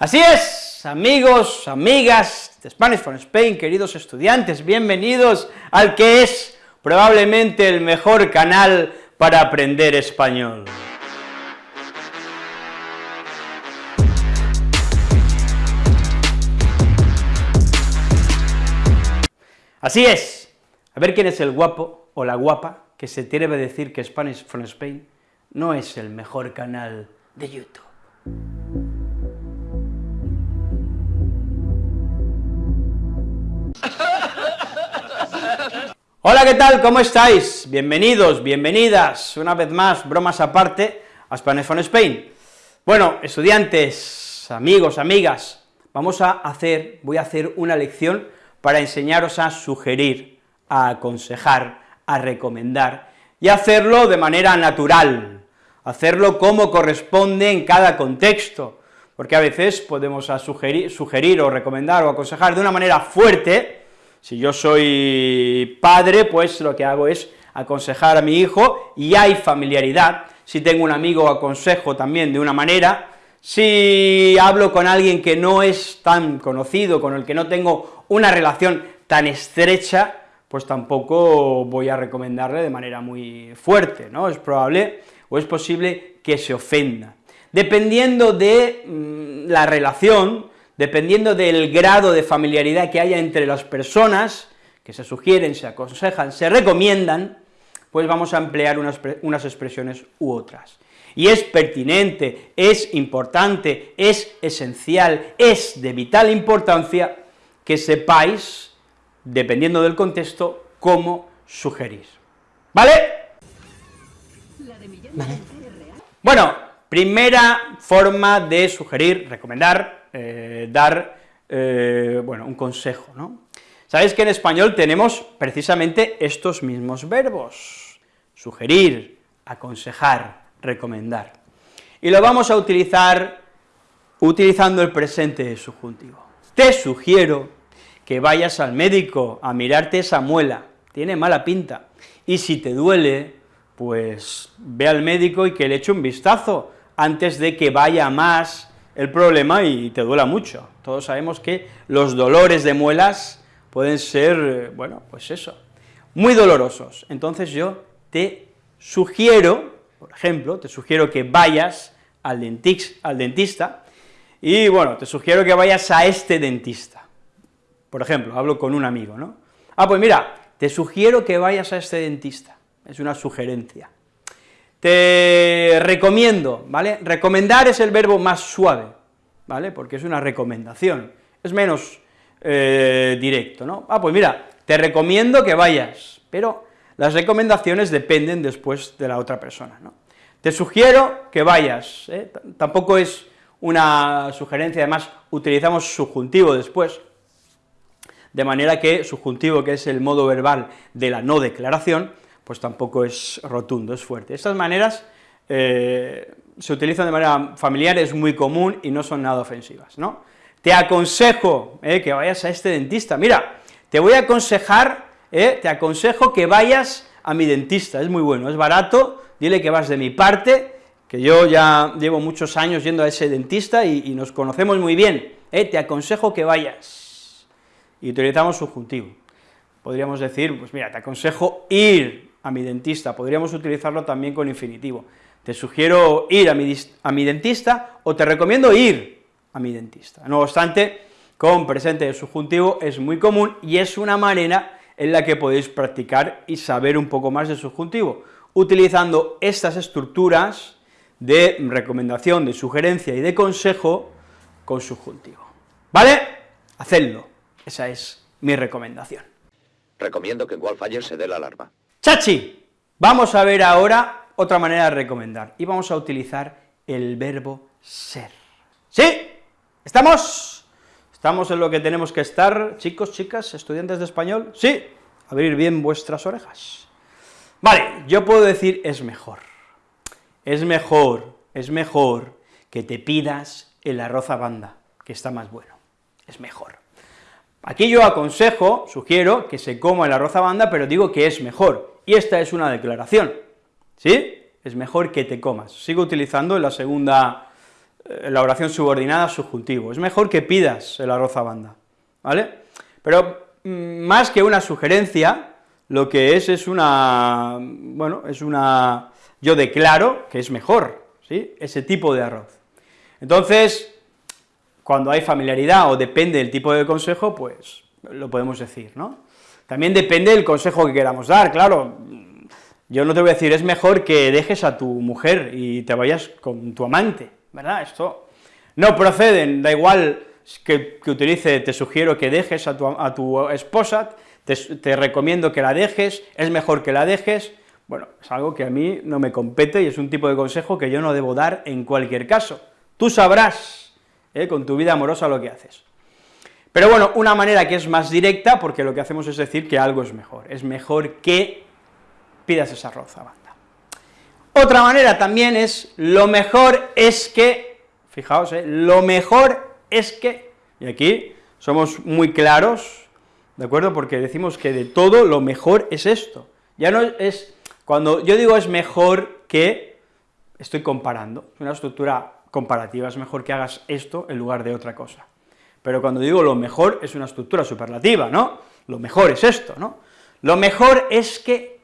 Así es, amigos, amigas de Spanish from Spain, queridos estudiantes, bienvenidos al que es probablemente el mejor canal para aprender español. Así es, a ver quién es el guapo o la guapa que se atreve a decir que Spanish from Spain no es el mejor canal de YouTube. Hola, ¿qué tal? ¿Cómo estáis? Bienvenidos, bienvenidas, una vez más, bromas aparte, a Spanish from Spain. Bueno, estudiantes, amigos, amigas, vamos a hacer, voy a hacer una lección para enseñaros a sugerir, a aconsejar, a recomendar, y hacerlo de manera natural, hacerlo como corresponde en cada contexto, porque a veces podemos sugerir, sugerir o recomendar o aconsejar de una manera fuerte, si yo soy padre, pues lo que hago es aconsejar a mi hijo y hay familiaridad, si tengo un amigo aconsejo también de una manera, si hablo con alguien que no es tan conocido, con el que no tengo una relación tan estrecha, pues tampoco voy a recomendarle de manera muy fuerte, ¿no? Es probable o es posible que se ofenda. Dependiendo de mm, la relación, dependiendo del grado de familiaridad que haya entre las personas, que se sugieren, se aconsejan, se recomiendan, pues vamos a emplear unas, unas expresiones u otras. Y es pertinente, es importante, es esencial, es de vital importancia que sepáis, dependiendo del contexto, cómo sugerir. ¿Vale? ¿Vale? Bueno, primera forma de sugerir, recomendar, eh, dar, eh, bueno, un consejo, ¿no? Sabéis que en español tenemos precisamente estos mismos verbos, sugerir, aconsejar, recomendar, y lo vamos a utilizar utilizando el presente subjuntivo. Te sugiero que vayas al médico a mirarte esa muela, tiene mala pinta, y si te duele, pues ve al médico y que le eche un vistazo antes de que vaya más el problema y te duela mucho. Todos sabemos que los dolores de muelas pueden ser, bueno, pues eso, muy dolorosos. Entonces yo te sugiero, por ejemplo, te sugiero que vayas al, al dentista, y bueno, te sugiero que vayas a este dentista. Por ejemplo, hablo con un amigo, ¿no? Ah, pues mira, te sugiero que vayas a este dentista, es una sugerencia. Te recomiendo, ¿vale? Recomendar es el verbo más suave, ¿vale? Porque es una recomendación, es menos eh, directo, ¿no? Ah, pues mira, te recomiendo que vayas, pero las recomendaciones dependen después de la otra persona, ¿no? Te sugiero que vayas, ¿eh? tampoco es una sugerencia, además utilizamos subjuntivo después, de manera que subjuntivo, que es el modo verbal de la no declaración, pues tampoco es rotundo, es fuerte. Estas maneras eh, se utilizan de manera familiar, es muy común y no son nada ofensivas, ¿no? Te aconsejo eh, que vayas a este dentista, mira, te voy a aconsejar, eh, te aconsejo que vayas a mi dentista, es muy bueno, es barato, dile que vas de mi parte, que yo ya llevo muchos años yendo a ese dentista y, y nos conocemos muy bien, te aconsejo que vayas, y utilizamos subjuntivo, podríamos decir, pues mira, te aconsejo ir a mi dentista, podríamos utilizarlo también con infinitivo. Te sugiero ir a mi, a mi dentista o te recomiendo ir a mi dentista. No obstante, con presente de subjuntivo es muy común y es una manera en la que podéis practicar y saber un poco más de subjuntivo, utilizando estas estructuras de recomendación, de sugerencia y de consejo con subjuntivo. ¿Vale? Hacedlo, esa es mi recomendación. Recomiendo que en Wildfire se dé la alarma. Chachi, vamos a ver ahora otra manera de recomendar, y vamos a utilizar el verbo ser. ¿Sí? ¿Estamos? ¿Estamos en lo que tenemos que estar, chicos, chicas, estudiantes de español? ¿Sí? Abrir bien vuestras orejas. Vale, yo puedo decir es mejor, es mejor, es mejor que te pidas el arroz a banda, que está más bueno, es mejor. Aquí yo aconsejo, sugiero, que se coma el arroz a banda, pero digo que es mejor, y esta es una declaración, ¿sí? Es mejor que te comas. Sigo utilizando la segunda eh, la oración subordinada subjuntivo, es mejor que pidas el arroz a banda, ¿vale? Pero mm, más que una sugerencia, lo que es es una, bueno, es una, yo declaro que es mejor, ¿sí?, ese tipo de arroz. Entonces, cuando hay familiaridad o depende del tipo de consejo, pues lo podemos decir, ¿no? También depende del consejo que queramos dar, claro, yo no te voy a decir, es mejor que dejes a tu mujer y te vayas con tu amante, ¿verdad? Esto no proceden, da igual que, utilice, te sugiero que dejes a tu, esposa, te, te, recomiendo que la dejes, es mejor que la dejes, bueno, es algo que a mí no me compete y es un tipo de consejo que yo no debo dar en cualquier caso. Tú sabrás, ¿eh? con tu vida amorosa, lo que haces. Pero bueno, una manera que es más directa, porque lo que hacemos es decir que algo es mejor, es mejor que pidas esa roza banda. Otra manera también es, lo mejor es que, fijaos, eh, lo mejor es que, y aquí somos muy claros, ¿de acuerdo?, porque decimos que de todo lo mejor es esto, ya no es, cuando yo digo es mejor que, estoy comparando, es una estructura comparativa, es mejor que hagas esto en lugar de otra cosa, pero cuando digo lo mejor es una estructura superlativa, ¿no?, lo mejor es esto, ¿no?, lo mejor es que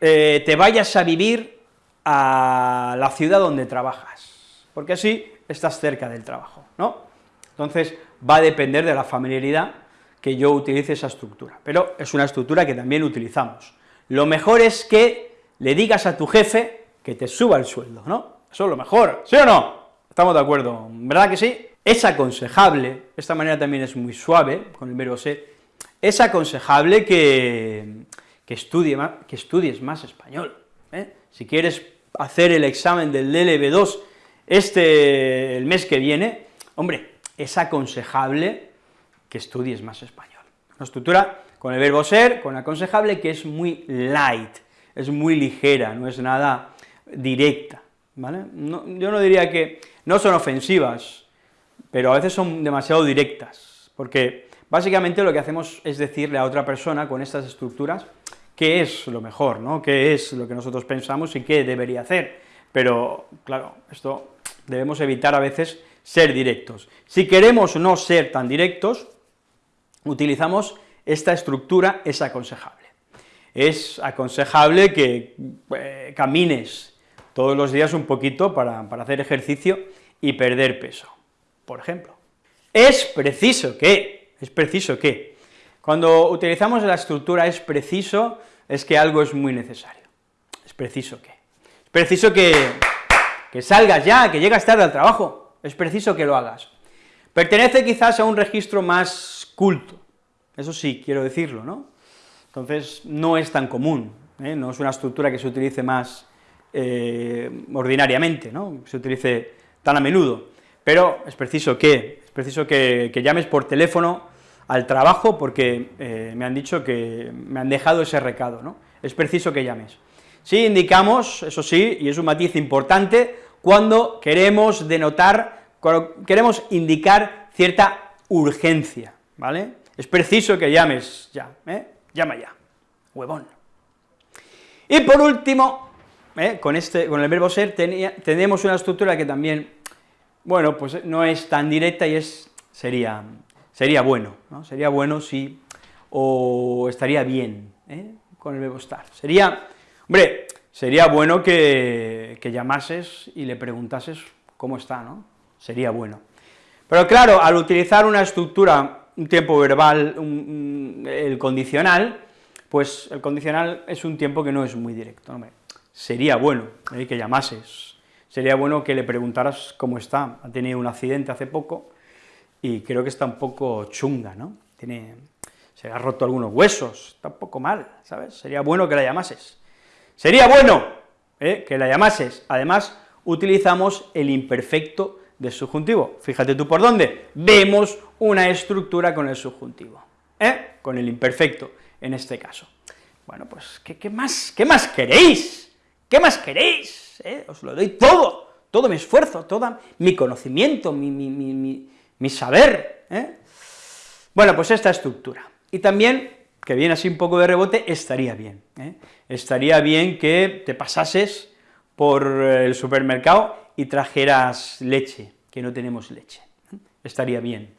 eh, te vayas a vivir a la ciudad donde trabajas, porque así estás cerca del trabajo, ¿no? Entonces, va a depender de la familiaridad que yo utilice esa estructura, pero es una estructura que también utilizamos. Lo mejor es que le digas a tu jefe que te suba el sueldo, ¿no? Eso es lo mejor, ¿sí o no? Estamos de acuerdo, ¿verdad que sí? Es aconsejable, esta manera también es muy suave, con el verbo ser, es aconsejable que, que, estudie que estudies más español. ¿eh? Si quieres hacer el examen del DLB2 este, el mes que viene, hombre, es aconsejable que estudies más español. Una estructura con el verbo ser, con aconsejable, que es muy light, es muy ligera, no es nada directa, ¿vale? yo no diría que, no son ofensivas, pero a veces son demasiado directas, porque básicamente lo que hacemos es decirle a otra persona con estas estructuras, qué es lo mejor, ¿no?, qué es lo que nosotros pensamos y qué debería hacer, pero, claro, esto debemos evitar a veces ser directos. Si queremos no ser tan directos, utilizamos esta estructura, es aconsejable. Es aconsejable que eh, camines todos los días un poquito para, para hacer ejercicio y perder peso, por ejemplo. Es preciso que, es preciso que, cuando utilizamos la estructura es preciso, es que algo es muy necesario. Es preciso que. Es preciso que, que salgas ya, que llegas tarde al trabajo, es preciso que lo hagas. Pertenece quizás a un registro más culto, eso sí, quiero decirlo, ¿no? Entonces, no es tan común, ¿eh? no es una estructura que se utilice más eh, ordinariamente, ¿no?, se utilice tan a menudo, pero es preciso que, es preciso que, que llames por teléfono al trabajo porque eh, me han dicho que me han dejado ese recado, ¿no? Es preciso que llames. Sí indicamos, eso sí, y es un matiz importante, cuando queremos denotar, cuando queremos indicar cierta urgencia, ¿vale? Es preciso que llames ya, ¿eh? Llama ya, huevón. Y por último, ¿eh? con, este, con el verbo ser tenemos una estructura que también, bueno, pues no es tan directa y es, sería sería bueno, ¿no? Sería bueno si, o estaría bien, ¿eh? con el verbo estar. Sería, hombre, sería bueno que, llamases y le preguntases cómo está, ¿no? Sería bueno. Pero claro, al utilizar una estructura, un tiempo verbal, el condicional, pues el condicional es un tiempo que no es muy directo. Sería bueno ¿eh? que llamases, sería bueno que le preguntaras cómo está, ha tenido un accidente hace poco, y creo que está un poco chunga, ¿no? Tiene, se ha roto algunos huesos, está un poco mal, ¿sabes? Sería bueno que la llamases. Sería bueno ¿eh? que la llamases. Además, utilizamos el imperfecto del subjuntivo. Fíjate tú por dónde. Vemos una estructura con el subjuntivo, ¿eh? con el imperfecto, en este caso. Bueno, pues, ¿qué, más, qué más queréis? ¿Qué más queréis? ¿Eh? Os lo doy todo, todo mi esfuerzo, todo mi conocimiento, mi, saber, ¿eh? Bueno, pues esta estructura. Y también, que viene así un poco de rebote, estaría bien, ¿eh? estaría bien que te pasases por el supermercado y trajeras leche, que no tenemos leche. Estaría bien.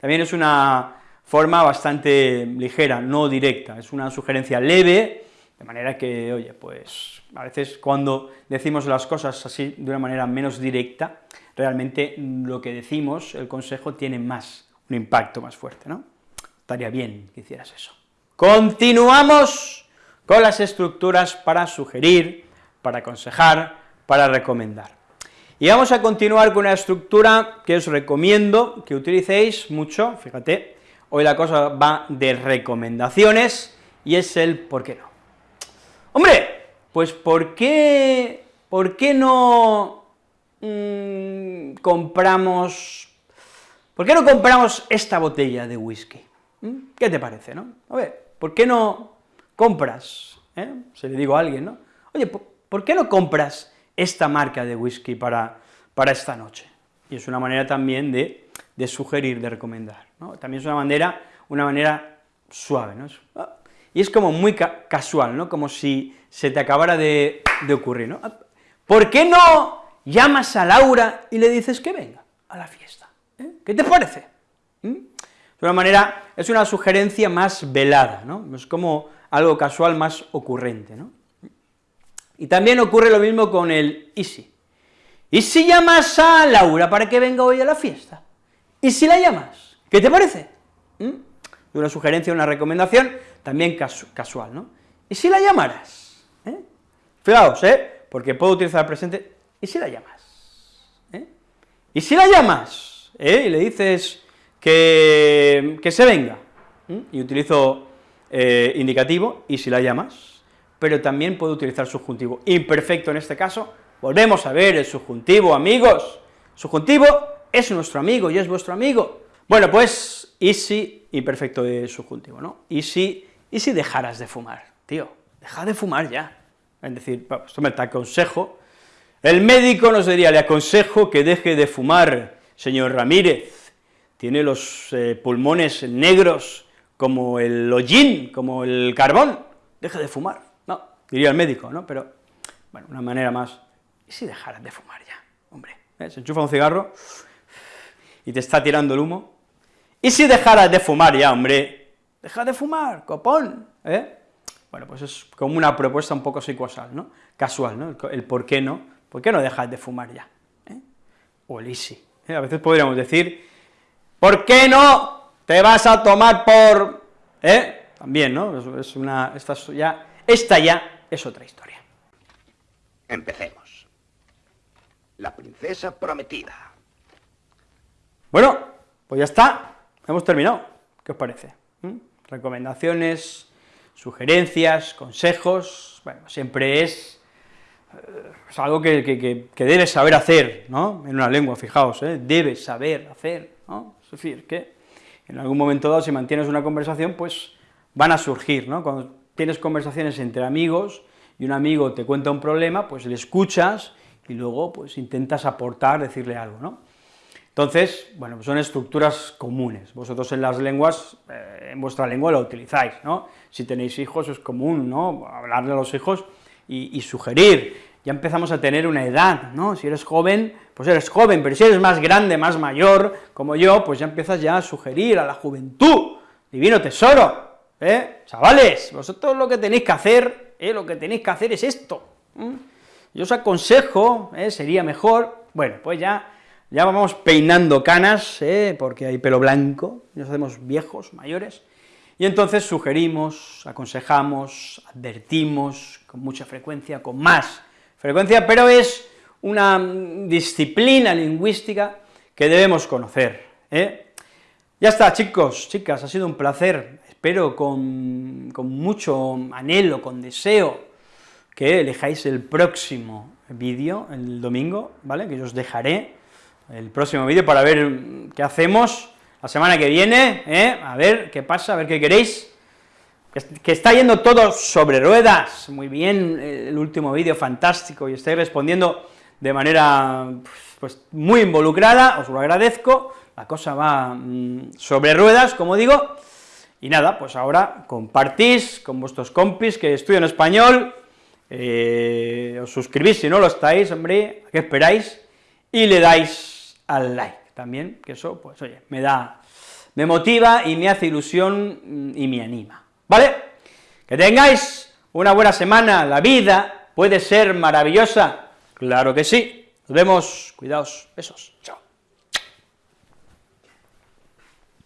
También es una forma bastante ligera, no directa, es una sugerencia leve, de manera que, oye, pues a veces cuando decimos las cosas así de una manera menos directa, realmente lo que decimos, el consejo, tiene más, un impacto más fuerte, ¿no? Estaría bien que hicieras eso. Continuamos con las estructuras para sugerir, para aconsejar, para recomendar. Y vamos a continuar con una estructura que os recomiendo que utilicéis mucho, fíjate, hoy la cosa va de recomendaciones, y es el por qué no. Hombre, pues ¿por qué, por qué no mmm, compramos, por qué no compramos esta botella de whisky? ¿Mm? ¿Qué te parece, no? A ver, ¿por qué no compras? Eh? Se le digo a alguien, ¿no? Oye, ¿por qué no compras esta marca de whisky para, para esta noche. Y es una manera también de, de sugerir, de recomendar, ¿no? También es una manera, una manera suave, ¿no? Ah, y es como muy casual, ¿no? Como si se te acabara de, de, ocurrir, ¿no? ¿Por qué no llamas a Laura y le dices que venga a la fiesta? ¿Eh? ¿Qué te parece? ¿Mm? Es una manera, es una sugerencia más velada, ¿no? Es como algo casual más ocurrente, ¿no? Y también ocurre lo mismo con el ¿y si? ¿Y si llamas a Laura para que venga hoy a la fiesta? ¿Y si la llamas? ¿Qué te parece? ¿Mm? Una sugerencia, una recomendación, también casual, ¿no? ¿Y si la llamaras? ¿Eh? Fijaos, ¿eh? Porque puedo utilizar el presente, ¿y si la llamas? ¿Eh? ¿Y si la llamas? ¿Eh? Y le dices que, que se venga, y utilizo eh, indicativo, ¿y si la llamas? pero también puede utilizar subjuntivo imperfecto en este caso, volvemos a ver el subjuntivo, amigos, subjuntivo es nuestro amigo y es vuestro amigo. Bueno, pues, y si, imperfecto de subjuntivo, ¿no? Y si, y si dejaras de fumar, tío, deja de fumar ya. Es decir, esto me te aconsejo, el médico nos diría, le aconsejo que deje de fumar, señor Ramírez, tiene los eh, pulmones negros como el hollín, como el carbón, deje de fumar diría el médico, ¿no? Pero, bueno, una manera más, ¿y si dejaras de fumar ya? Hombre, ¿eh? se enchufa un cigarro y te está tirando el humo, ¿y si dejaras de fumar ya, hombre? Deja de fumar, copón, ¿eh? Bueno, pues es como una propuesta un poco psicosal, ¿no? Casual, ¿no? El, por qué no, ¿por qué no dejas de fumar ya? ¿Eh? O el easy, ¿eh? A veces podríamos decir, ¿por qué no te vas a tomar por...? ¿Eh? También, ¿no? Es una, esta ya, esta ya es otra historia. Empecemos. La princesa prometida. Bueno, pues ya está, hemos terminado. ¿Qué os parece? Recomendaciones, sugerencias, consejos, bueno, siempre es, eh, algo que, que, debes saber hacer, ¿no? En una lengua, fijaos, ¿eh? debes saber hacer, ¿no? Es decir, que en algún momento dado, si mantienes una conversación, pues van a surgir, ¿no? Cuando tienes conversaciones entre amigos y un amigo te cuenta un problema, pues le escuchas y luego pues intentas aportar, decirle algo, ¿no? Entonces, bueno, son estructuras comunes, vosotros en las lenguas, eh, en vuestra lengua lo utilizáis, ¿no? Si tenéis hijos es común, ¿no?, hablarle a los hijos y, y sugerir, ya empezamos a tener una edad, ¿no?, si eres joven, pues eres joven, pero si eres más grande, más mayor, como yo, pues ya empiezas ya a sugerir a la juventud, divino tesoro, ¿eh? Chavales, vosotros lo que tenéis que hacer, ¿eh? lo que tenéis que hacer es esto. Yo os aconsejo, ¿eh? sería mejor, bueno, pues ya, ya vamos peinando canas, ¿eh? porque hay pelo blanco, nos hacemos viejos, mayores, y entonces sugerimos, aconsejamos, advertimos con mucha frecuencia, con más frecuencia, pero es una disciplina lingüística que debemos conocer. ¿eh? Ya está, chicos, chicas, ha sido un placer espero con, mucho anhelo, con deseo, que elijáis el próximo vídeo, el domingo, ¿vale?, que yo os dejaré el próximo vídeo para ver qué hacemos la semana que viene, ¿eh? a ver qué pasa, a ver qué queréis, que está yendo todo sobre ruedas, muy bien, el último vídeo fantástico, y estáis respondiendo de manera, pues, muy involucrada, os lo agradezco, la cosa va mm, sobre ruedas, como digo, y nada, pues ahora compartís con vuestros compis que estudian español, eh, os suscribís si no lo estáis, hombre, ¿a qué esperáis? Y le dais al like también, que eso, pues oye, me da, me motiva y me hace ilusión mm, y me anima, ¿vale? Que tengáis una buena semana, la vida puede ser maravillosa, claro que sí, nos vemos, cuidaos, besos, chao.